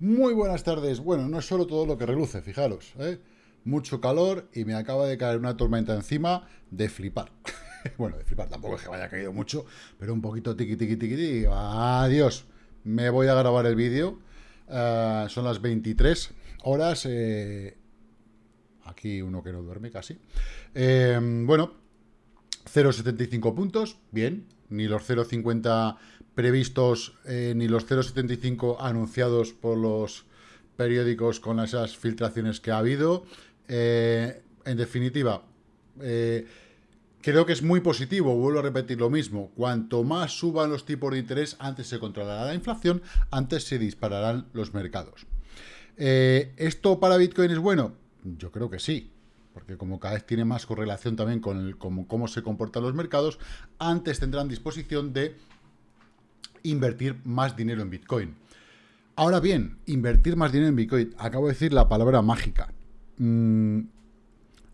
Muy buenas tardes. Bueno, no es solo todo lo que reluce, fijaros. ¿eh? Mucho calor y me acaba de caer una tormenta encima de flipar. bueno, de flipar tampoco es que vaya caído mucho, pero un poquito tiqui, tiqui, tiqui. Adiós. Me voy a grabar el vídeo. Eh, son las 23 horas. Eh, aquí uno que no duerme casi. Eh, bueno, 0,75 puntos. Bien. Ni los 0,50 previstos eh, ni los 0,75 anunciados por los periódicos con esas filtraciones que ha habido. Eh, en definitiva, eh, creo que es muy positivo, vuelvo a repetir lo mismo, cuanto más suban los tipos de interés, antes se controlará la inflación, antes se dispararán los mercados. ¿Esto para Bitcoin es bueno? Yo creo que sí, porque como cada vez tiene más correlación también con cómo se comportan los mercados, antes tendrán disposición de invertir más dinero en Bitcoin. Ahora bien, invertir más dinero en Bitcoin. Acabo de decir la palabra mágica. Mm,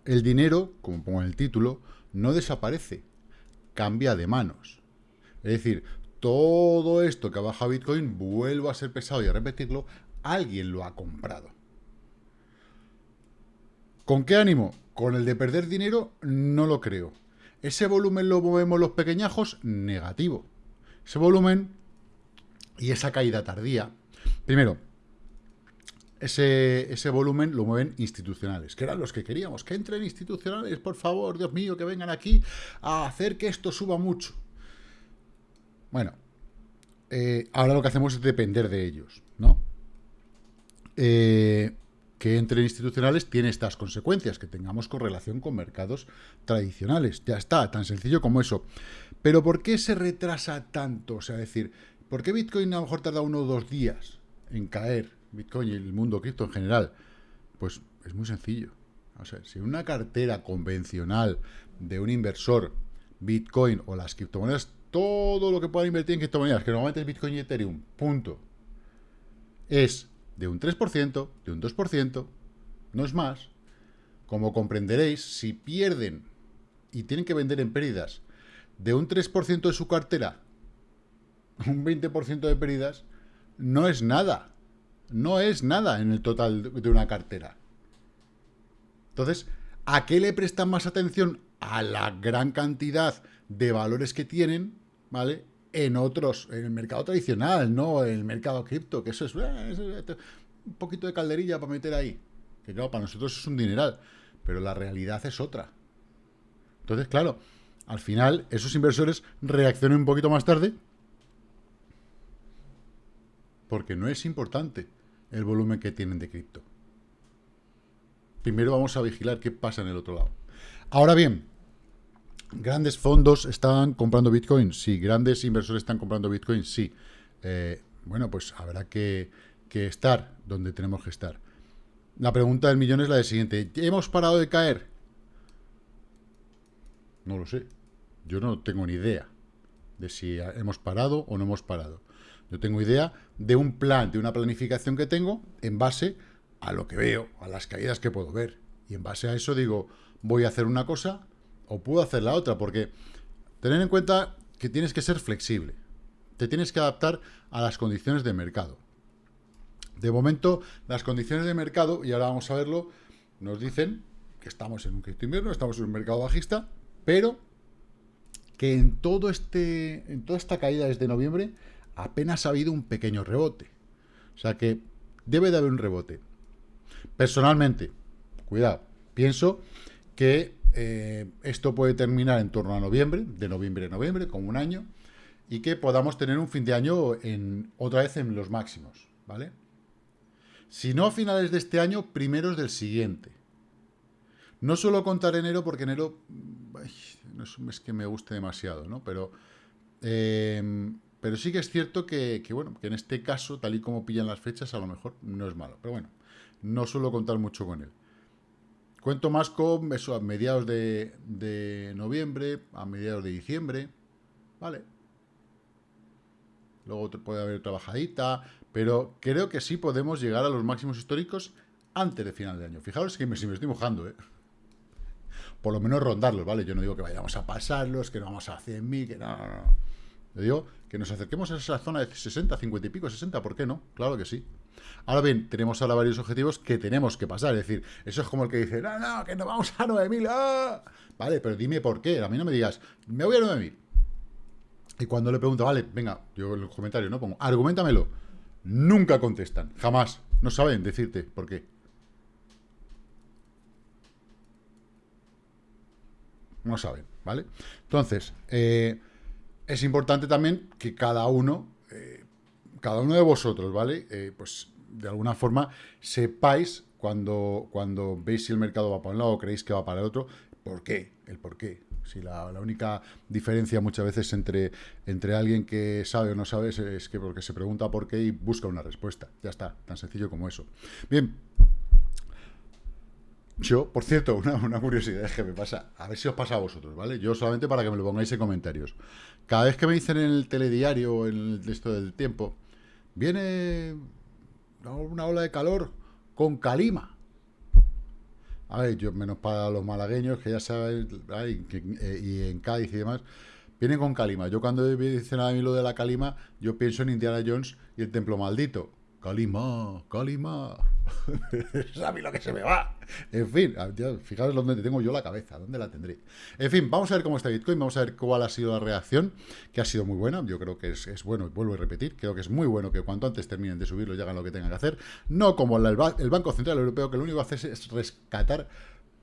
el dinero, como pongo en el título, no desaparece, cambia de manos. Es decir, todo esto que ha bajado Bitcoin, vuelvo a ser pesado y a repetirlo, alguien lo ha comprado. ¿Con qué ánimo? Con el de perder dinero, no lo creo. ¿Ese volumen lo movemos los pequeñajos? Negativo. Ese volumen y esa caída tardía, primero, ese, ese, volumen lo mueven institucionales, que eran los que queríamos, que entren institucionales, por favor, Dios mío, que vengan aquí a hacer que esto suba mucho. Bueno, eh, ahora lo que hacemos es depender de ellos, ¿no? Eh, que entren institucionales tiene estas consecuencias, que tengamos correlación con mercados tradicionales. Ya está, tan sencillo como eso. Pero ¿por qué se retrasa tanto? O sea, decir, ¿Por qué Bitcoin a lo mejor tarda uno o dos días en caer? Bitcoin y el mundo cripto en general. Pues es muy sencillo. O sea, si una cartera convencional de un inversor, Bitcoin o las criptomonedas, todo lo que pueda invertir en criptomonedas, que normalmente es Bitcoin y Ethereum, punto, es de un 3%, de un 2%, no es más. Como comprenderéis, si pierden y tienen que vender en pérdidas de un 3% de su cartera un 20% de pérdidas no es nada. No es nada en el total de una cartera. Entonces, ¿a qué le prestan más atención? A la gran cantidad de valores que tienen, ¿vale? En otros, en el mercado tradicional, no en el mercado cripto, que eso es, eh, un poquito de calderilla para meter ahí. Que claro, para nosotros es un dineral, pero la realidad es otra. Entonces, claro, al final esos inversores reaccionan un poquito más tarde, porque no es importante el volumen que tienen de cripto. Primero vamos a vigilar qué pasa en el otro lado. Ahora bien, ¿grandes fondos están comprando Bitcoin? Sí. ¿Grandes inversores están comprando Bitcoin? Sí. Eh, bueno, pues habrá que, que estar donde tenemos que estar. La pregunta del millón es la de siguiente. ¿Hemos parado de caer? No lo sé. Yo no tengo ni idea de si hemos parado o no hemos parado. Yo tengo idea de un plan, de una planificación que tengo en base a lo que veo, a las caídas que puedo ver. Y en base a eso digo, voy a hacer una cosa o puedo hacer la otra, porque tener en cuenta que tienes que ser flexible. Te tienes que adaptar a las condiciones de mercado. De momento, las condiciones de mercado, y ahora vamos a verlo, nos dicen que estamos en un cripto invierno, estamos en un mercado bajista, pero que en todo este en toda esta caída desde noviembre apenas ha habido un pequeño rebote. O sea que debe de haber un rebote. Personalmente, cuidado, pienso que eh, esto puede terminar en torno a noviembre, de noviembre a noviembre, como un año, y que podamos tener un fin de año en, otra vez en los máximos, ¿vale? Si no a finales de este año, primeros del siguiente. No suelo contar enero porque enero no es un mes que me guste demasiado, ¿no? Pero eh, pero sí que es cierto que, bueno, que en este caso, tal y como pillan las fechas, a lo mejor no es malo. Pero bueno, no suelo contar mucho con él. Cuento más con eso a mediados de, de noviembre, a mediados de diciembre, ¿vale? Luego puede haber trabajadita, pero creo que sí podemos llegar a los máximos históricos antes de final de año. Fijaros que me, si me estoy mojando, ¿eh? Por lo menos rondarlos, ¿vale? Yo no digo que vayamos a pasarlos, que no vamos a 100.000, que no, no, no Le digo que nos acerquemos a esa zona de 60, 50 y pico, 60, ¿por qué no? Claro que sí. Ahora bien, tenemos ahora varios objetivos que tenemos que pasar. Es decir, eso es como el que dice, no, no, que nos vamos a 9.000. ¡ah! Vale, pero dime por qué. A mí no me digas, me voy a 9.000. Y cuando le pregunto, vale, venga, yo en los comentarios no pongo, argumentamelo. Nunca contestan, jamás. No saben decirte por qué. No saben, ¿vale? Entonces, eh, es importante también que cada uno, eh, cada uno de vosotros, ¿vale? Eh, pues de alguna forma sepáis cuando, cuando veis si el mercado va para un lado o creéis que va para el otro, por qué, el por qué. Si la, única diferencia muchas veces entre, entre alguien que sabe o no sabe es, que porque se pregunta por qué y busca una respuesta. Ya está, tan sencillo como eso. Bien, yo, por cierto, una, curiosidad que me pasa, a ver si os pasa a vosotros, ¿vale? Yo solamente para que me lo pongáis en comentarios. Cada vez que me dicen en el telediario o en el esto del tiempo, viene una ola de calor con calima. A ver, yo menos para los malagueños, que ya saben, eh, y en Cádiz y demás, vienen con calima. Yo cuando dicen a mí lo de la calima, yo pienso en Indiana Jones y el templo maldito. Calima, Calima. ¿Sabes lo que se me va? En fin, fijaros dónde tengo yo la cabeza, dónde la tendré. En fin, vamos a ver cómo está Bitcoin, vamos a ver cuál ha sido la reacción, que ha sido muy buena. Yo creo que es, bueno, y vuelvo a repetir, creo que es muy bueno que cuanto antes terminen de subirlo y hagan lo que tengan que hacer. No como el, el Banco Central Europeo, que lo único que hace es rescatar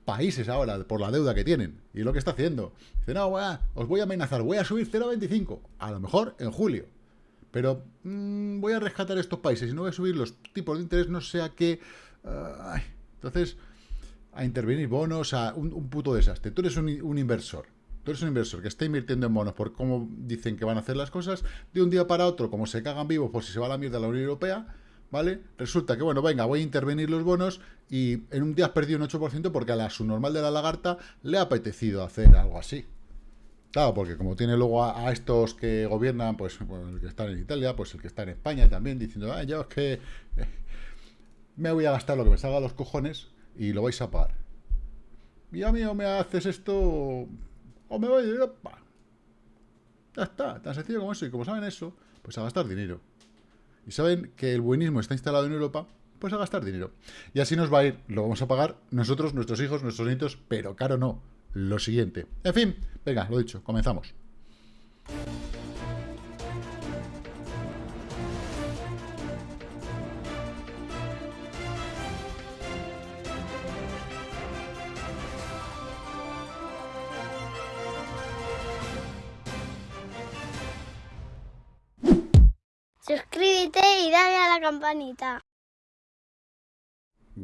países ahora por la deuda que tienen. Y lo que está haciendo. Dice, no, os voy a amenazar, voy a subir 0,25. A lo mejor en julio pero mm, voy a rescatar estos países y no voy a subir los tipos de interés, no sea que... entonces, a intervenir bonos, a un, puto desastre. Tú eres un, inversor. Tú eres un inversor que está invirtiendo en bonos por cómo dicen que van a hacer las cosas, de un día para otro, como se cagan vivos por si se va a la mierda la Unión Europea, ¿vale? Resulta que, bueno, venga, voy a intervenir los bonos y en un día has perdido un 8% porque a la subnormal de la lagarta le ha apetecido hacer algo así. Claro, porque como tiene luego a, estos que gobiernan, pues, el que está en Italia, pues el que está en España también, diciendo, ah, yo es que eh, me voy a gastar lo que me salga a los cojones y lo vais a pagar. Y a mí o me haces esto o me voy de Europa. Ya está, tan sencillo como eso. Y como saben eso, pues a gastar dinero. Y saben que el buenismo está instalado en Europa, pues a gastar dinero. Y así nos va a ir, lo vamos a pagar nosotros, nuestros hijos, nuestros nietos, pero caro no, lo siguiente. En fin, venga, lo dicho, comenzamos. Suscríbete y dale a la campanita.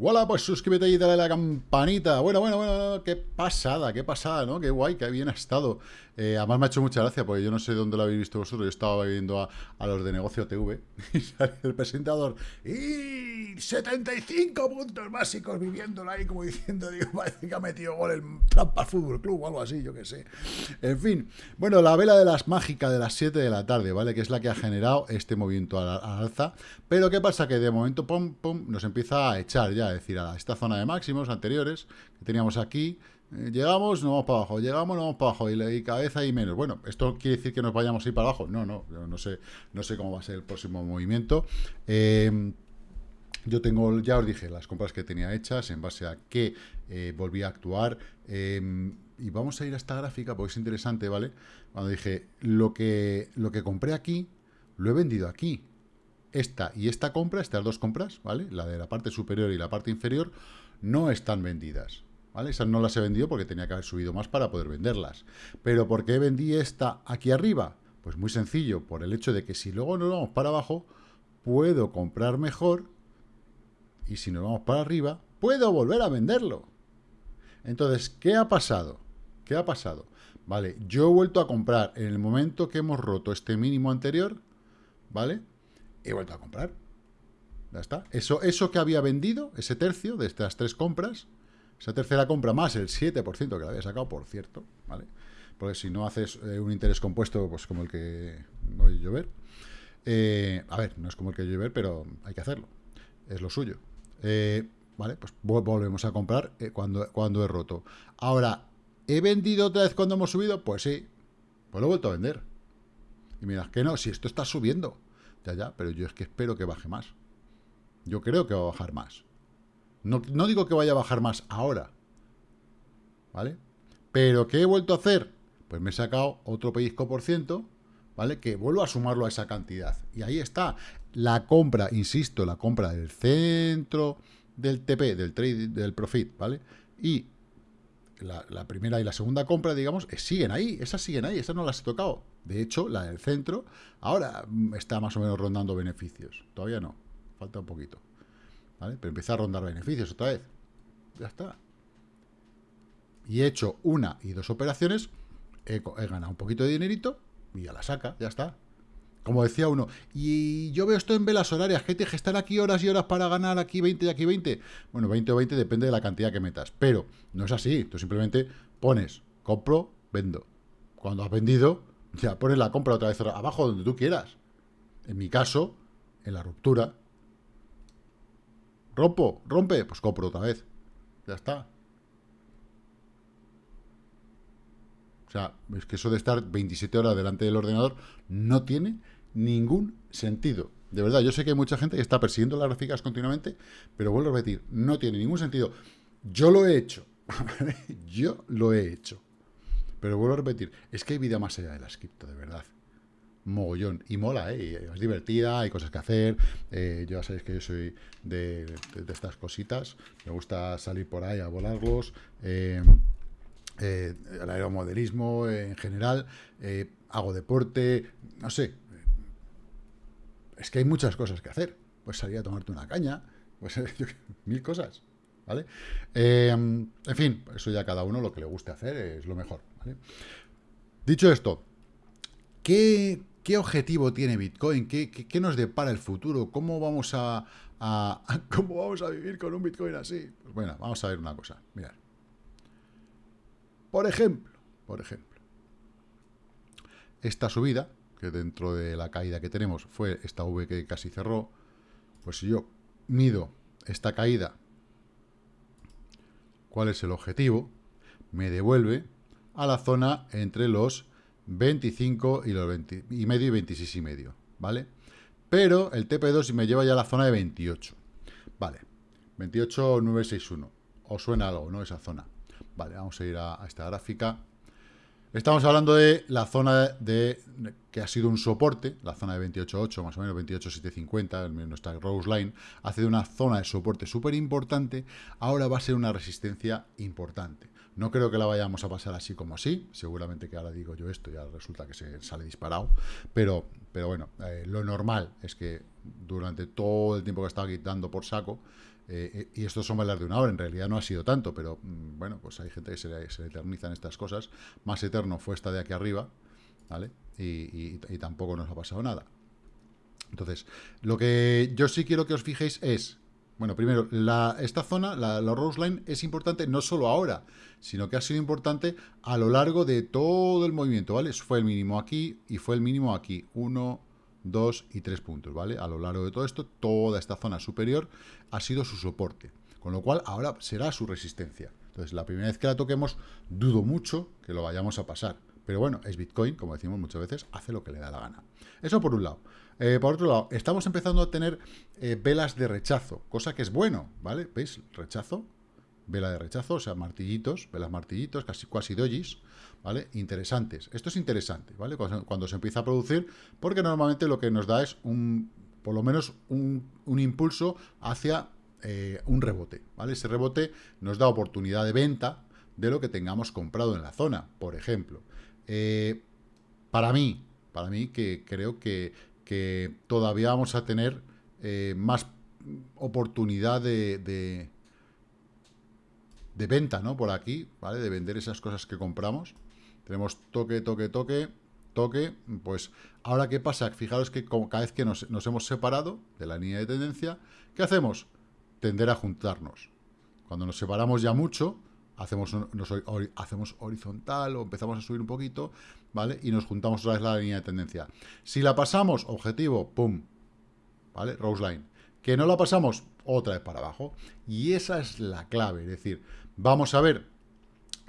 Hola, pues suscríbete y dale a la campanita. Bueno, bueno, bueno, qué pasada, qué pasada, ¿no? Qué guay, qué bien ha estado. Eh, además me ha hecho mucha gracia, porque yo no sé dónde lo habéis visto vosotros. Yo estaba viendo a, los de Negocio TV y sale el presentador. ¡Y 75 puntos básicos viviéndolo ahí, como diciendo, digo, parece que ha metido gol el Trampa Fútbol Club o algo así, yo qué sé. En fin, bueno, la vela de las mágicas de las 7 de la tarde, ¿vale? Que es la que ha generado este movimiento al, alza. Pero ¿qué pasa? Que de momento, pum, pum, nos empieza a echar ya, es decir, a esta zona de máximos anteriores que teníamos aquí llegamos, no vamos para abajo, llegamos, no vamos para abajo, y, cabeza y menos. Bueno, ¿esto quiere decir que nos vayamos a ir para abajo? No, no, no sé, no sé cómo va a ser el próximo movimiento. Em, yo tengo, ya os dije, las compras que tenía hechas en base a que eh, volví a actuar. Em, y vamos a ir a esta gráfica porque es interesante, ¿vale? Cuando dije, lo que, lo que compré aquí, lo he vendido aquí. Esta y esta compra, estas dos compras, ¿vale? La de la parte superior y la parte inferior, no están vendidas. ¿Vale? Esas no las he vendido porque tenía que haber subido más para poder venderlas. Pero ¿por qué vendí esta aquí arriba? Pues muy sencillo, por el hecho de que si luego nos vamos para abajo, puedo comprar mejor y si nos vamos para arriba, puedo volver a venderlo. Entonces, ¿qué ha pasado? ¿Qué ha pasado? Vale, yo he vuelto a comprar en el momento que hemos roto este mínimo anterior, ¿vale? He vuelto a comprar. Ya está. Eso, eso que había vendido, ese tercio de estas tres compras, esa tercera compra más el 7% que le había sacado, por cierto, ¿vale? Porque si no haces eh, un interés compuesto, pues como el que no hay llover. Eh, a ver, no es como el que llover, pero hay que hacerlo. Es lo suyo. Eh, vale, pues volvemos a comprar cuando, cuando he roto. Ahora, ¿he vendido otra vez cuando hemos subido? Pues sí. Pues lo he vuelto a vender. Y miras que no, si esto está subiendo. Ya, ya, pero yo es que espero que baje más. Yo creo que va a bajar más. No, no digo que vaya a bajar más ahora. ¿Vale? Pero ¿qué he vuelto a hacer? Pues me he sacado otro pellizco por ciento, ¿vale? Que vuelvo a sumarlo a esa cantidad. Y ahí está. La compra, insisto, la compra del centro del TP, del trade, del profit, ¿vale? Y la, primera y la segunda compra, digamos, eh, siguen ahí, esas siguen ahí, esas no las he tocado. De hecho, la del centro ahora mm, está más o menos rondando beneficios. Todavía no, falta un poquito. ¿Vale? Pero empieza a rondar beneficios otra vez. Ya está. Y he hecho una y dos operaciones, he, he ganado un poquito de dinerito y ya la saca, ya está. Como decía uno, y yo veo esto en velas horarias, que estar aquí horas y horas para ganar aquí 20 y aquí 20. Bueno, 20 o 20 depende de la cantidad que metas, pero no es así. Tú simplemente pones, compro, vendo. Cuando has vendido, ya pones la compra otra vez abajo donde tú quieras. En mi caso, en la ruptura. Rompo, rompe, pues compro otra vez. Ya está. O sea, es que eso de estar 27 horas delante del ordenador no tiene ningún sentido. De verdad, yo sé que hay mucha gente que está persiguiendo las gráficas continuamente, pero vuelvo a repetir, no tiene ningún sentido. Yo lo he hecho, yo lo he hecho. Pero vuelvo a repetir, es que hay vida más allá de la cripto, de verdad. Mogollón. Y mola, ¿eh? Es divertida, hay cosas que hacer. Eh, ya sabéis que yo soy de, estas cositas. Me gusta salir por ahí a volarlos. Eh, eh, el aeromodelismo en general. hago deporte. No sé, es que hay muchas cosas que hacer. Pues salir a tomarte una caña, pues mil cosas, ¿vale? Em, en fin, eso ya cada uno lo que le guste hacer es lo mejor, Dicho esto, ¿qué, objetivo tiene Bitcoin? ¿Qué, nos depara el futuro? ¿Cómo vamos a, ¿Cómo vamos a vivir con un Bitcoin así? Pues bueno, vamos a ver una cosa, mirad. Por ejemplo, por ejemplo, esta subida dentro de la caída que tenemos fue esta V que casi cerró, pues si yo mido esta caída, ¿cuál es el objetivo? Me devuelve a la zona entre los 25 y los 20 y medio y 26 y medio, ¿vale? Pero el TP2 me lleva ya a la zona de 28, ¿vale? 28961, ¿os suena algo, no? Esa zona. Vale, vamos a ir a esta gráfica Estamos hablando de la zona de, que ha sido un soporte, la zona de 28.8, más o menos 28.750, nuestra Rose Line, hace de una zona de soporte súper importante, ahora va a ser una resistencia importante. No creo que la vayamos a pasar así como así, seguramente que ahora digo yo esto, ya resulta que se sale disparado, pero, pero bueno, eh, lo normal es que durante todo el tiempo que he estado quitando por saco, eh, eh, y esto son balas de una hora, en realidad no ha sido tanto, pero mm, bueno, pues hay gente que se le, se eternizan estas cosas. Más eterno fue esta de aquí arriba, ¿vale? Y, tampoco nos ha pasado nada. Entonces, lo que yo sí quiero que os fijéis es, bueno, primero, la, esta zona, la, la Rose Line, es importante no solo ahora, sino que ha sido importante a lo largo de todo el movimiento, ¿vale? Fue el mínimo aquí y fue el mínimo aquí. Uno, 2 y 3 puntos, ¿vale? A lo largo de todo esto, toda esta zona superior ha sido su soporte, con lo cual ahora será su resistencia. Entonces, la primera vez que la toquemos, dudo mucho que lo vayamos a pasar. Pero bueno, es Bitcoin, como decimos muchas veces, hace lo que le da la gana. Eso por un lado. Eh, por otro lado, estamos empezando a tener eh, velas de rechazo, cosa que es bueno, ¿vale? ¿Veis? Rechazo, vela de rechazo, o sea, martillitos, velas martillitos, casi cuasi dojis, ¿vale? Interesantes. Esto es interesante, ¿vale? Cuando, se empieza a producir, porque normalmente lo que nos da es un, por lo menos un, impulso hacia eh, un rebote, ¿vale? Ese rebote nos da oportunidad de venta de lo que tengamos comprado en la zona, por ejemplo. Para mí, para mí que creo que, que todavía vamos a tener eh, más oportunidad de, de, venta, ¿no? Por aquí, ¿vale? De vender esas cosas que compramos. Tenemos toque, toque, toque, toque. Pues, ¿ahora qué pasa? Fijaros que cada vez que nos, hemos separado de la línea de tendencia, ¿qué hacemos? Tender a juntarnos. Cuando nos separamos ya mucho, hacemos, hacemos horizontal o empezamos a subir un poquito, ¿vale? Y nos juntamos otra vez la línea de tendencia. Si la pasamos, objetivo, pum, ¿vale? Rose line. Que no la pasamos, otra vez para abajo. Y esa es la clave, es decir, vamos a ver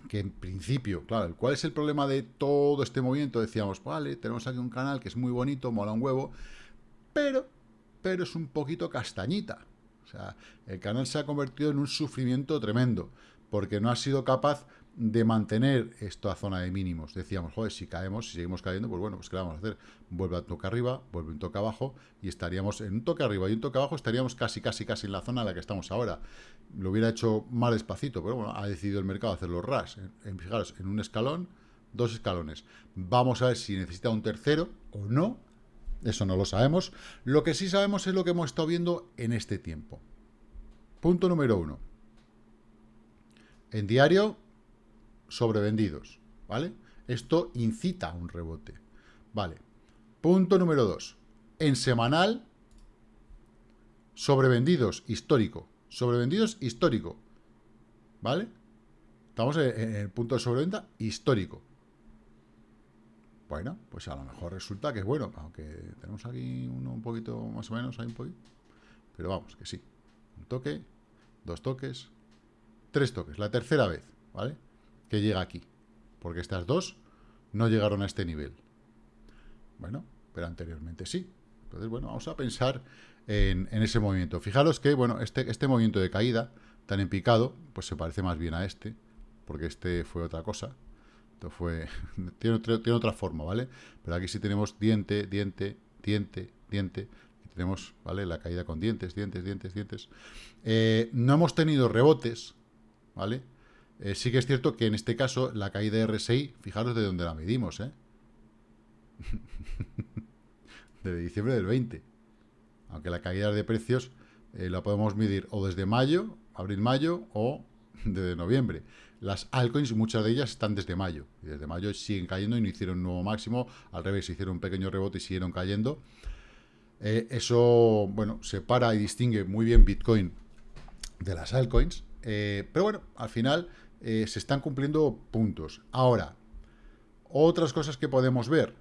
que en principio, claro, ¿cuál es el problema de todo este movimiento? Decíamos, vale, tenemos aquí un canal que es muy bonito, mola un huevo, pero, pero es un poquito castañita. O sea, el canal se ha convertido en un sufrimiento tremendo, porque no ha sido capaz de mantener esta zona de mínimos. Decíamos, joder, si caemos, si seguimos cayendo, pues bueno, pues ¿qué vamos a hacer? Vuelve a toque arriba, vuelve un toque abajo, y estaríamos en un toque arriba y un toque abajo, estaríamos casi, casi, casi en la zona en la que estamos ahora. Lo hubiera hecho más despacito, pero bueno, ha decidido el mercado hacerlo ras. Fijaros, en un escalón, dos escalones. Vamos a ver si necesita un tercero o no. Eso no lo sabemos. Lo que sí sabemos es lo que hemos estado viendo en este tiempo. Punto número uno. En diario, sobrevendidos, ¿vale? Esto incita a un rebote, ¿vale? Punto número dos. En semanal, sobrevendidos, histórico. Sobrevendidos, histórico, ¿vale? Estamos en el punto de sobreventa histórico. Bueno, pues a lo mejor resulta que es bueno, aunque tenemos aquí uno un poquito más o menos, hay un poquito. Pero vamos, que sí. Un toque, dos toques, tres toques. La tercera vez, ¿vale? que llega aquí. Porque estas dos no llegaron a este nivel. Bueno, pero anteriormente sí. Entonces, bueno, vamos a pensar en, ese movimiento. Fijaros que, bueno, este, este movimiento de caída tan en picado, pues se parece más bien a este, porque este fue otra cosa. Esto fue, tiene, otra forma, ¿vale? Pero aquí sí tenemos diente, diente, diente, diente, y tenemos, ¿vale? La caída con dientes, dientes, dientes, dientes. Eh, no hemos tenido rebotes, ¿vale? Eh, sí que es cierto que en este caso la caída de RSI, fijaros de dónde la medimos, ¿eh? desde diciembre del 20. Aunque la caída de precios eh, la podemos medir o desde mayo, abril-mayo, o desde noviembre. Las altcoins, muchas de ellas están desde mayo. Y desde mayo siguen cayendo y no hicieron un nuevo máximo. Al revés, hicieron un pequeño rebote y siguieron cayendo. Eh, eso, bueno, separa y distingue muy bien Bitcoin de las altcoins. pero bueno, al final eh, se están cumpliendo puntos. Ahora, otras cosas que podemos ver,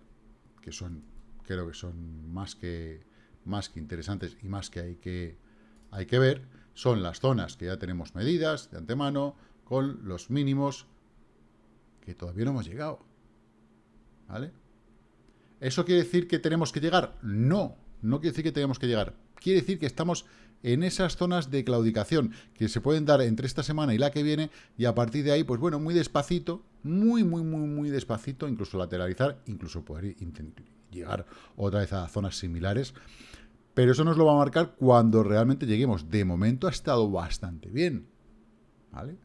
que son, creo que son más que, más que interesantes y más que hay, que hay que ver, son las zonas que ya tenemos medidas de antemano, con los mínimos que todavía no hemos llegado. ¿Vale? ¿Eso quiere decir que tenemos que llegar? No, no quiere decir que tenemos que llegar. Quiere decir que estamos en esas zonas de claudicación que se pueden dar entre esta semana y la que viene y a partir de ahí, pues bueno, muy despacito, muy, muy, muy, muy despacito, incluso lateralizar, incluso poder llegar otra vez a zonas similares. Pero eso nos lo va a marcar cuando realmente lleguemos. De momento ha estado bastante bien. ¿Vale?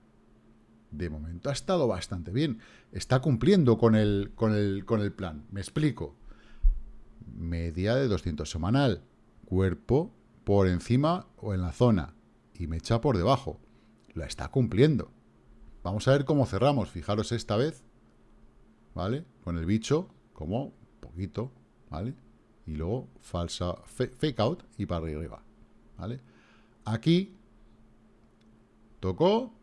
De momento ha estado bastante bien. Está cumpliendo con el, con el, con el plan. Me explico. Media de 200 semanal. Cuerpo por encima o en la zona y me echa por debajo. La está cumpliendo. Vamos a ver cómo cerramos. Fijaros esta vez, ¿vale? Con el bicho, como poquito, ¿vale? Y luego falsa, fake out y para arriba, ¿vale? Aquí tocó,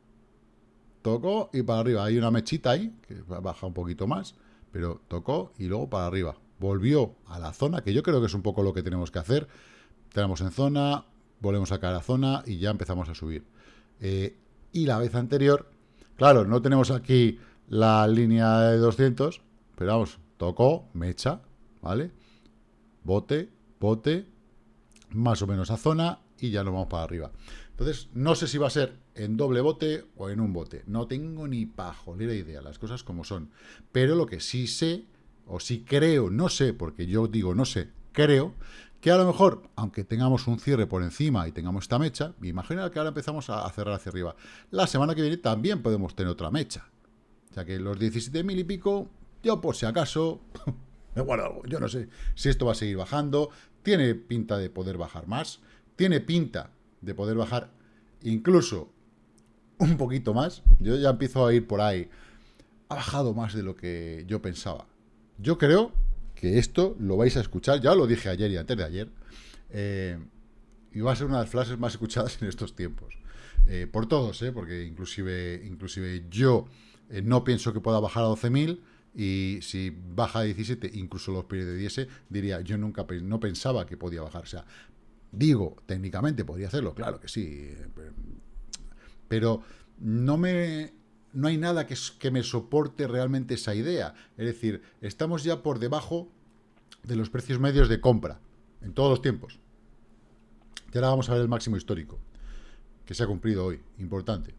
tocó y para arriba. Hay una mechita ahí, que baja un poquito más, pero tocó y luego para arriba. Volvió a la zona, que yo creo que es un poco lo que tenemos que hacer tenemos en zona, volvemos a caer a zona y ya empezamos a subir. Eh, y la vez anterior, claro, no tenemos aquí la línea de 200, pero vamos, tocó, mecha, ¿vale? Bote, bote, más o menos a zona y ya nos vamos para arriba. Entonces, no sé si va a ser en doble bote o en un bote. No tengo ni pajolera idea, las cosas como son. Pero lo que sí sé, o sí creo, no sé, porque yo digo no sé, creo que a lo mejor, aunque tengamos un cierre por encima y tengamos esta mecha, imagina que ahora empezamos a cerrar hacia arriba. La semana que viene también podemos tener otra mecha. O sea que los 17.000 y pico, yo por si acaso, me guardo algo. Yo no sé si esto va a seguir bajando. Tiene pinta de poder bajar más. Tiene pinta de poder bajar incluso un poquito más. Yo ya empiezo a ir por ahí. Ha bajado más de lo que yo pensaba. Yo creo que esto lo vais a escuchar, ya lo dije ayer y antes de ayer, eh, y va a ser una de las frases más escuchadas en estos tiempos. Eh, por todos, eh, porque inclusive, inclusive yo no pienso que pueda bajar a 12.000 y si baja a 17, incluso los periodos diría, yo nunca no pensaba que podía bajar. O sea, digo, técnicamente podría hacerlo, claro que sí, pero no me no hay nada que, que me soporte realmente esa idea. Es decir, estamos ya por debajo de los precios medios de compra en todos los tiempos. Y ahora vamos a ver el máximo histórico que se ha cumplido hoy, importante.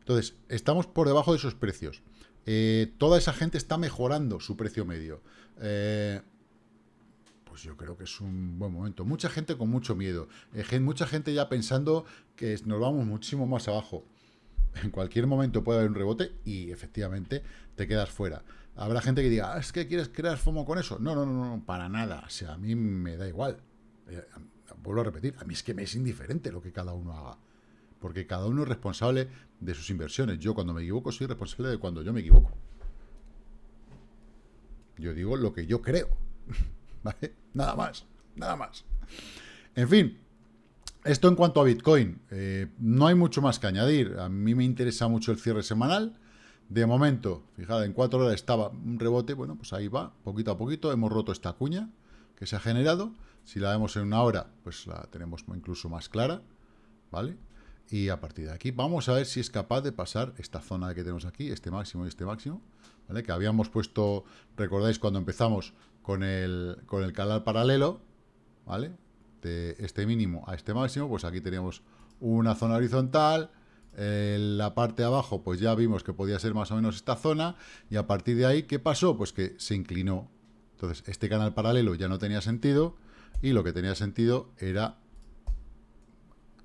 Entonces, estamos por debajo de esos precios. Eh, toda esa gente está mejorando su precio medio. Eh, pues yo creo que es un buen momento. Mucha gente con mucho miedo. Eh, mucha gente ya pensando que nos vamos muchísimo más abajo. En cualquier momento puede haber un rebote y efectivamente te quedas fuera. Habrá gente que diga, ah, es que quieres crear FOMO con eso. No, no, no, no, para nada. O sea, a mí me da igual. vuelvo a repetir, a mí es que me es indiferente lo que cada uno haga porque cada uno es responsable de sus inversiones. Yo cuando me equivoco soy responsable de cuando yo me equivoco. Yo digo lo que yo creo. ¿Vale? Nada más, nada más. En fin, esto en cuanto a Bitcoin. Eh, no hay mucho más que añadir. A mí me interesa mucho el cierre semanal. De momento, fijad, en cuatro horas estaba un rebote. Bueno, pues ahí va, poquito a poquito. Hemos roto esta cuña que se ha generado. Si la vemos en una hora, pues la tenemos incluso más clara. ¿Vale? Y a partir de aquí vamos a ver si es capaz de pasar esta zona que tenemos aquí, este máximo y este máximo, ¿vale? Que habíamos puesto, recordáis cuando empezamos con el, con el canal paralelo, ¿vale? De este mínimo a este máximo, pues aquí teníamos una zona horizontal, en la parte de abajo pues ya vimos que podía ser más o menos esta zona, y a partir de ahí, ¿qué pasó? Pues que se inclinó. Entonces, este canal paralelo ya no tenía sentido, y lo que tenía sentido era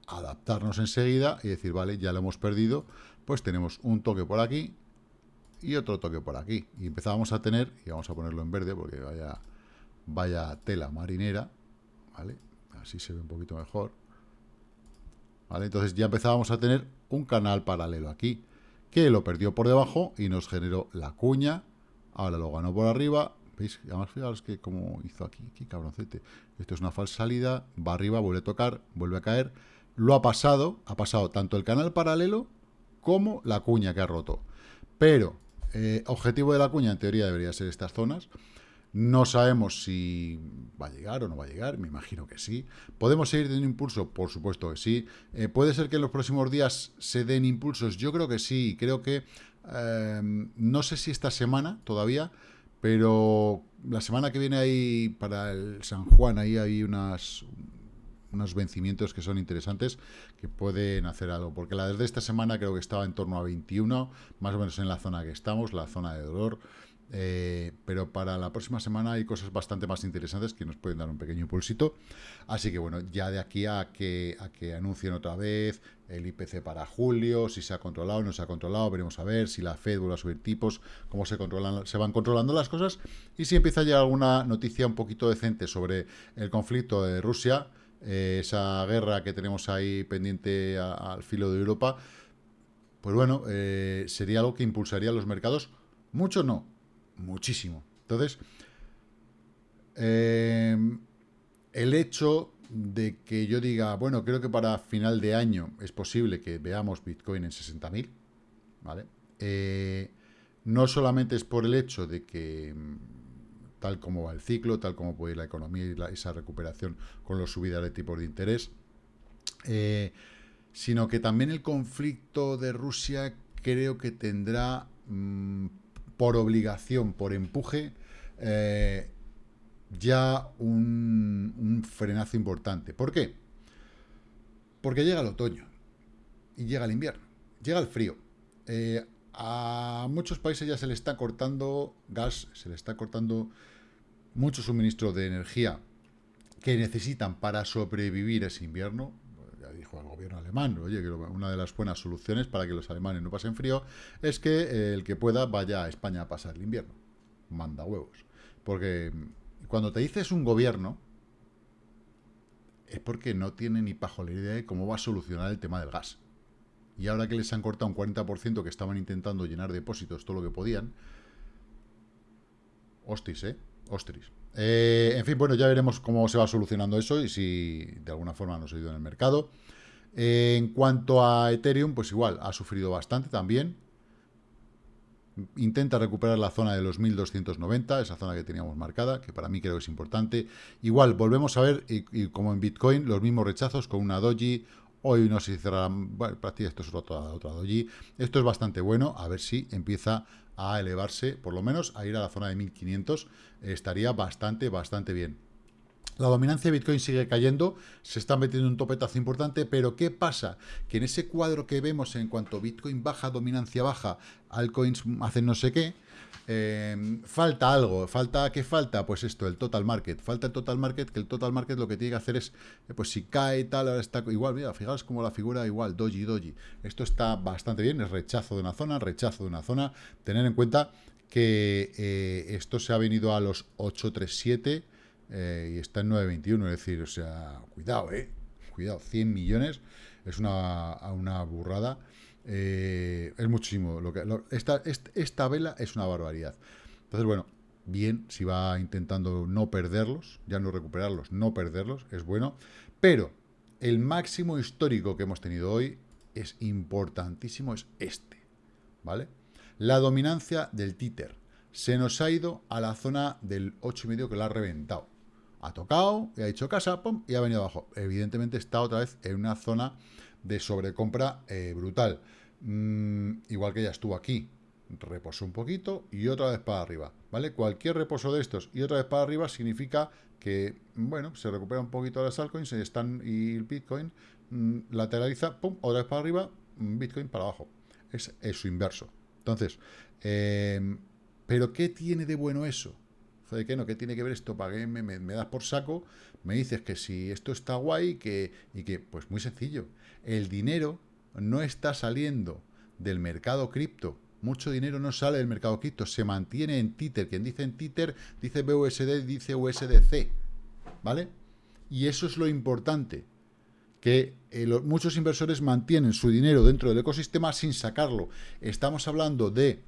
adaptarnos enseguida y decir, vale, ya lo hemos perdido, pues tenemos un toque por aquí y otro toque por aquí. Y empezábamos a tener, y vamos a ponerlo en verde porque vaya, vaya tela marinera, ¿vale? Así se ve un poquito mejor. ¿Vale? Entonces ya empezábamos a tener un canal paralelo aquí, que lo perdió por debajo y nos generó la cuña, ahora lo ganó por arriba, ¿Veis? Además, fijaros que como hizo aquí, aquí cabroncete. Esto es una falsa salida, va arriba, vuelve a tocar, vuelve a caer, lo ha pasado, ha pasado tanto el canal paralelo como la cuña que ha roto. Pero, eh, objetivo de la cuña en teoría debería ser estas zonas. No sabemos si va a llegar o no va a llegar, me imagino que sí. ¿Podemos seguir teniendo impulso? Por supuesto que sí. Eh, ¿Puede ser que en los próximos días se den impulsos? Yo creo que sí. Creo que, eh, no sé si esta semana todavía, pero la semana que viene ahí para el San Juan, ahí hay unas, unos vencimientos que son interesantes, que pueden hacer algo. Porque la de esta semana creo que estaba en torno a 21, más o menos en la zona que estamos, la zona de dolor. Eh, pero para la próxima semana hay cosas bastante más interesantes que nos pueden dar un pequeño impulsito. Así que bueno, ya de aquí a que, a que anuncien otra vez el IPC para julio, si se ha controlado o no se ha controlado, veremos a ver si la Fed vuelve a subir tipos, cómo se, controlan, se van controlando las cosas y si empieza a llegar alguna noticia un poquito decente sobre el conflicto de Rusia, eh, esa guerra que tenemos ahí pendiente al filo de Europa, pues bueno, eh, sería algo que impulsaría los mercados. Mucho no, muchísimo. Entonces, em, el hecho de que yo diga, bueno, creo que para final de año es posible que veamos Bitcoin en 60.000, ¿vale? Eh, no solamente es por el hecho de que tal como va el ciclo, tal como puede ir la economía y esa recuperación con las subidas de tipos de interés, eh, sino que también el conflicto de Rusia creo que tendrá mm, por obligación, por empuje, eh, ya un, frenazo importante. ¿Por qué? Porque llega el otoño y llega el invierno, llega el frío. Eh, a muchos países ya se le está cortando gas, se le está cortando mucho suministro de energía que necesitan para sobrevivir ese invierno. El gobierno alemán, oye, que una de las buenas soluciones para que los alemanes no pasen frío es que eh, el que pueda vaya a España a pasar el invierno. Manda huevos. Porque cuando te dices un gobierno, es porque no tiene ni la idea de cómo va a solucionar el tema del gas y ahora que les han cortado un 40% que estaban intentando llenar depósitos todo lo que podían, hostis, ¿eh? Ostris. Eh, en fin, bueno, ya veremos cómo se va solucionando eso y si de alguna forma nos ido en el mercado. En cuanto a Ethereum, pues igual, ha sufrido bastante también. Intenta recuperar la zona de los 1290, esa zona que teníamos marcada, que para mí creo que es importante. Igual, volvemos a ver, y, como en Bitcoin, los mismos rechazos con una doji Hoy no si cerrará, bueno, prácticamente esto es otra doji. Esto es bastante bueno, a ver si empieza a elevarse, por lo menos a ir a la zona de 1500, estaría bastante, bastante bien. La dominancia de Bitcoin sigue cayendo, se está metiendo un topetazo importante, pero ¿qué pasa? Que en ese cuadro que vemos en cuanto Bitcoin baja, dominancia baja, altcoins hacen no sé qué, eh, falta algo, falta ¿qué falta? Pues esto, el total market, falta el total market, que el total market lo que tiene que hacer es, eh, pues si cae tal, ahora está igual, mira, fijaos como la figura igual, doji, doji, esto está bastante bien, es rechazo de una zona, rechazo de una zona, tener en cuenta que eh, esto se ha venido a los 837, eh, y está en 9.21, es decir, o sea, cuidado, eh, cuidado, 100 millones es una, una burrada, eh, es muchísimo, lo que, esta, esta vela es una barbaridad. Entonces, bueno, bien, si va intentando no perderlos, ya no recuperarlos, no perderlos, es bueno, pero el máximo histórico que hemos tenido hoy es importantísimo, es este, ¿vale? La dominancia del títer. Se nos ha ido a la zona del 8,5 que la ha reventado ha tocado, y ha dicho casa, pum, y ha venido abajo. Evidentemente está otra vez en una zona de sobrecompra eh, brutal. Mm, igual que ya estuvo aquí, reposó un poquito y otra vez para arriba, ¿vale? Cualquier reposo de estos y otra vez para arriba significa que, bueno, se recupera un poquito las altcoins están, y el Bitcoin mm, lateraliza, pum, otra vez para arriba, mm, Bitcoin para abajo. Es, su inverso. Entonces, eh, ¿pero qué tiene de bueno eso? ¿De qué no? ¿Qué tiene que ver esto? ¿Para que me, das por saco? Me dices que si esto está guay que, y que, pues muy sencillo. El dinero no está saliendo del mercado cripto. Mucho dinero no sale del mercado cripto, se mantiene en Tether. Quien dice en Tether dice BUSD, dice USDC. ¿Vale? Y eso es lo importante. Que eh, muchos inversores mantienen su dinero dentro del ecosistema sin sacarlo. Estamos hablando de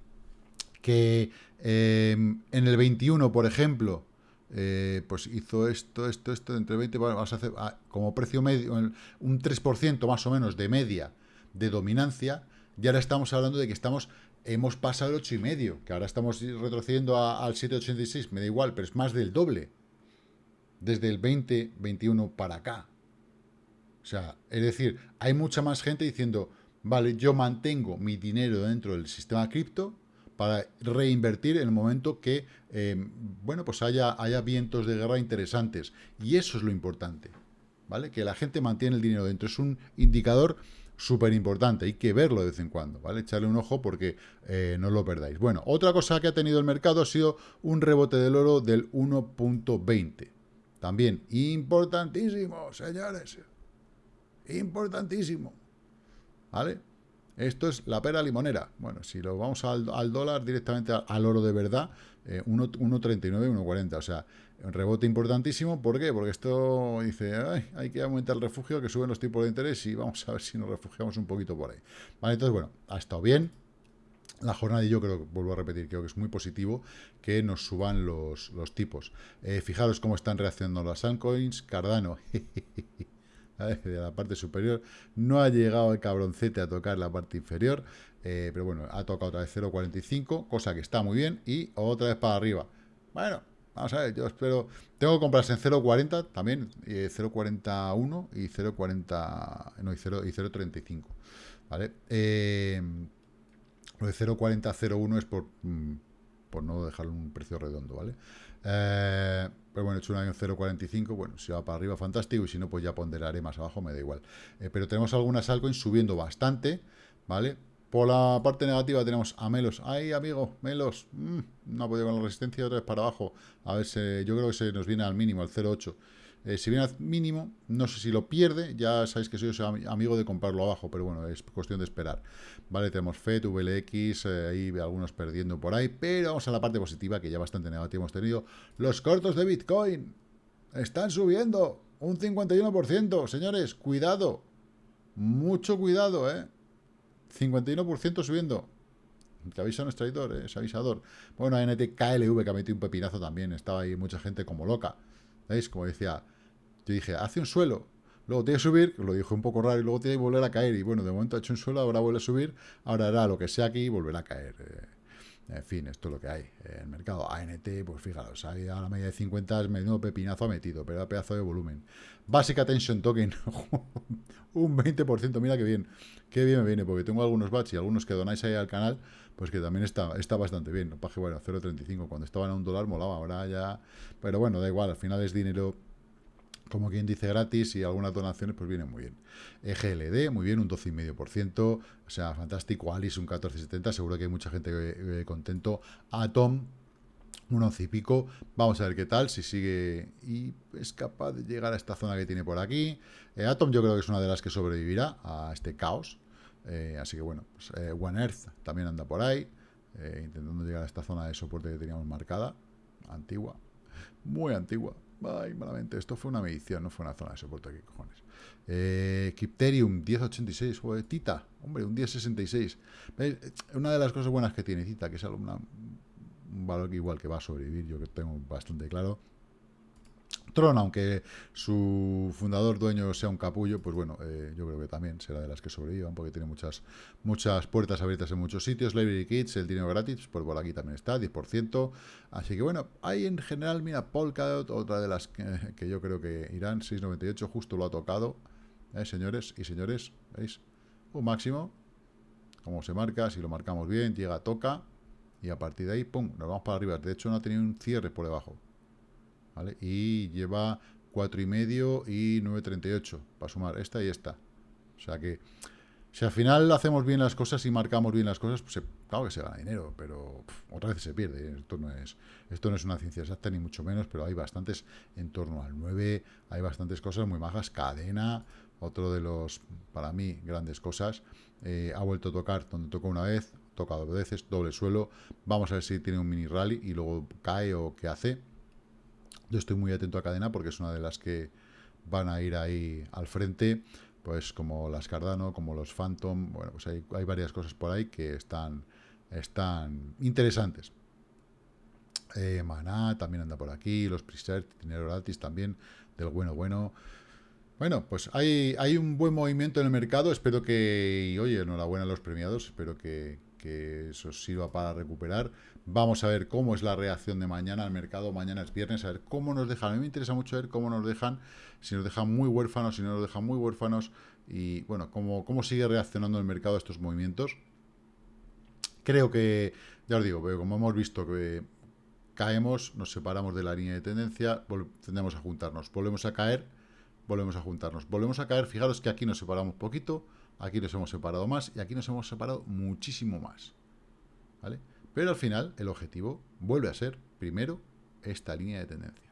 que em, en el 21, por ejemplo, eh, pues hizo esto, esto, esto, entre 20, vamos a hacer ah, como precio medio, un 3% más o menos de media de dominancia, y ahora estamos hablando de que estamos, hemos pasado el 8,5, que ahora estamos retrocediendo al 7,86, me da igual, pero es más del doble, desde el 2021 para acá. O sea, es decir, hay mucha más gente diciendo, vale, yo mantengo mi dinero dentro del sistema cripto, para reinvertir en el momento que, eh, bueno, pues haya, haya vientos de guerra interesantes. Y eso es lo importante, ¿vale? Que la gente mantiene el dinero dentro. Es un indicador súper importante, hay que verlo de vez en cuando, ¿vale? Echarle un ojo porque eh, no lo perdáis. Bueno, otra cosa que ha tenido el mercado ha sido un rebote del oro del 1.20. También importantísimo, señores. Importantísimo. ¿Vale? Esto es la pera limonera. Bueno, si lo vamos al, dólar directamente al, oro de verdad, 1.39, eh, 1.40. O sea, un rebote importantísimo. ¿Por qué? Porque esto dice, hay que aumentar el refugio, que suben los tipos de interés y vamos a ver si nos refugiamos un poquito por ahí. Vale, entonces, bueno, ha estado bien. La jornada, y yo creo, vuelvo a repetir, creo que es muy positivo que nos suban los, tipos. Eh, fijaros cómo están reaccionando las altcoins. Cardano, de la parte superior. No ha llegado el cabroncete a tocar la parte inferior, eh, pero bueno, ha tocado otra vez 0.45, cosa que está muy bien, y otra vez para arriba. Bueno, vamos a ver, yo espero... Tengo que comprarse en 0.40 también, 0.41 y 0.40... No, y 0.35, ¿vale? Eh, lo de 0.40, es por, mm, por no dejar un precio redondo, ¿vale? Eh, pero bueno, he hecho un año 0.45, bueno, si va para arriba, fantástico, y si no, pues ya ponderaré más abajo, me da igual. Eh, pero tenemos algunas altcoins subiendo bastante, ¿vale? Por la parte negativa tenemos a Melos. ¡Ay, amigo! Melos. Mm, no ha podido con la resistencia, otra vez para abajo. A ver, si, yo creo que se nos viene al mínimo, al 0.8. Eh, si viene al mínimo, no sé si lo pierde, ya sabéis que soy amigo de comprarlo abajo, pero bueno, es cuestión de esperar. Vale, tenemos FED, VLX, eh, ahí algunos perdiendo por ahí, pero vamos a la parte positiva, que ya bastante negativa hemos tenido. Los cortos de Bitcoin están subiendo un 51%, señores, cuidado, mucho cuidado, ¿eh? 51% subiendo. Te avisa nuestro editor, ¿eh? es avisador. Bueno, NTKLV que ha metido un pepinazo también, estaba ahí mucha gente como loca. ¿Veis? Como decía, yo dije, hace un suelo, luego tiene que subir, lo dijo un poco raro, y luego tiene que volver a caer. Y bueno, de momento ha hecho un suelo, ahora vuelve a subir, ahora hará lo que sea aquí y volverá a caer. Eh, En fin, esto es lo que hay. En el mercado ANT, pues fijaros, ahí a la media de 50 es menudo pepinazo ha metido, pero da pedazo de volumen. Basic Attention Token, un 20%, mira qué bien, qué bien me viene, porque tengo algunos batch y algunos que donáis ahí al canal, pues que también está, está bastante bien. Paje, bueno, 0.35, cuando estaban a un dólar molaba, ahora ya... Pero bueno, da igual, al final es dinero como quien dice gratis y algunas donaciones pues vienen muy bien. EGLD, muy bien, un 12,5%, o sea, fantástico. Alice, un 14,70%, seguro que hay mucha gente eh, contento. Atom, un 11 y pico. Vamos a ver qué tal, si sigue y es capaz de llegar a esta zona que tiene por aquí. Eh, Atom yo creo que es una de las que sobrevivirá a este caos. Eh, así que bueno, pues, One Earth también anda por ahí, intentando llegar a esta zona de soporte que teníamos marcada, antigua, muy antigua. Ay, malamente. Esto fue una medición, no fue una zona de soporte aquí, cojones. Eh, 1086. Joder, Tita, hombre, un 1066. Una de las cosas buenas que tiene Tita, que es un valor que igual que va a sobrevivir, yo que tengo bastante claro, Tron, aunque su fundador dueño sea un capullo, pues bueno, eh, yo creo que también será de las que sobrevivan, porque tiene muchas muchas puertas abiertas en muchos sitios. Library Kids, el dinero gratis, pues por aquí también está, 10%. Así que bueno, hay en general, mira, Polkadot, otra de las que, yo creo que irán, 6.98, justo lo ha tocado, ¿eh, señores y señores, ¿veis? Un máximo, como se marca, si lo marcamos bien, llega, toca, y a partir de ahí, pum, nos vamos para arriba. De hecho, no ha tenido un cierre por debajo. Y lleva 4,5 y 9,38 para sumar esta y esta. O sea que, si al final hacemos bien las cosas y marcamos bien las cosas, pues claro que se gana dinero, pero otra vez se pierde. Esto no, es, esto no es una ciencia exacta, ni mucho menos, pero hay bastantes en torno al 9, hay bastantes cosas muy majas. Cadena, otro de los, para mí, grandes cosas. Eh, ha vuelto a tocar donde tocó una vez, toca dos veces, doble suelo. Vamos a ver si tiene un mini rally y luego cae o qué hace. Yo estoy muy atento a cadena porque es una de las que van a ir ahí al frente, pues como las Cardano, como los Phantom, bueno, pues hay, varias cosas por ahí que están, están interesantes. Eh, Maná también anda por aquí, los Preset, dinero gratis también, del bueno bueno. Bueno, pues hay, hay un buen movimiento en el mercado, espero que, y oye, enhorabuena a los premiados, espero que, que eso sirva para recuperar. Vamos a ver cómo es la reacción de mañana al mercado. Mañana es viernes, a ver cómo nos dejan. A mí me interesa mucho ver cómo nos dejan, si nos dejan muy huérfanos, si no nos dejan muy huérfanos, y bueno, cómo, cómo sigue reaccionando el mercado a estos movimientos. Creo que, ya os digo, como hemos visto que caemos, nos separamos de la línea de tendencia, tendemos a juntarnos, volvemos a caer, volvemos a juntarnos, volvemos a caer, fijaros que aquí nos separamos poquito, aquí nos hemos separado más y aquí nos hemos separado muchísimo más. ¿Vale? Pero al final el objetivo vuelve a ser, primero, esta línea de tendencia.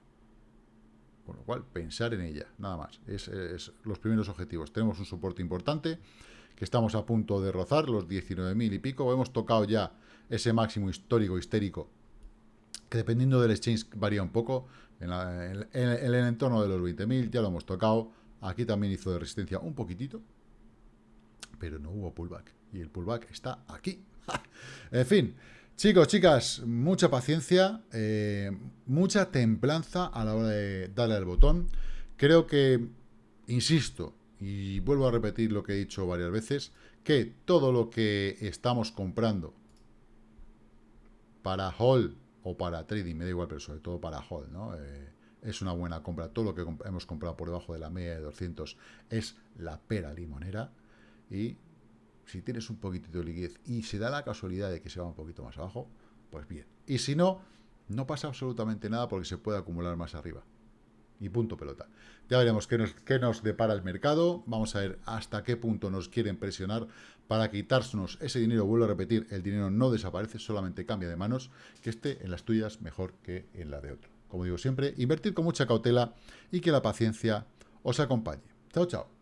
Con lo cual, pensar en ella, nada más. Es, los primeros objetivos. Tenemos un soporte importante, que estamos a punto de rozar los 19.000 y pico. Hemos tocado ya ese máximo histórico, histérico, que dependiendo del exchange varía un poco. En, el entorno de los 20.000 ya lo hemos tocado. Aquí también hizo de resistencia un poquitito, pero no hubo pullback. Y el pullback está aquí. en fin, chicos, chicas, mucha paciencia, eh, mucha templanza a la hora de darle al botón. Creo que, insisto, y vuelvo a repetir lo que he dicho varias veces, que todo lo que estamos comprando para hold o para trading, me da igual, pero sobre todo para hold, ¿no? Eh, es una buena compra. Todo lo que hemos comprado por debajo de la media de 200 es la pera limonera. Y si tienes un poquitito de liquidez y se da la casualidad de que se va un poquito más abajo, pues bien. Y si no, no pasa absolutamente nada porque se puede acumular más arriba. Y punto pelota. Ya veremos qué nos, qué nos depara el mercado. Vamos a ver hasta qué punto nos quieren presionar para quitarnos ese dinero. Vuelvo a repetir, el dinero no desaparece, solamente cambia de manos, que esté en las tuyas mejor que en la de otro. Como digo siempre, invertir con mucha cautela y que la paciencia os acompañe. Chao, chao.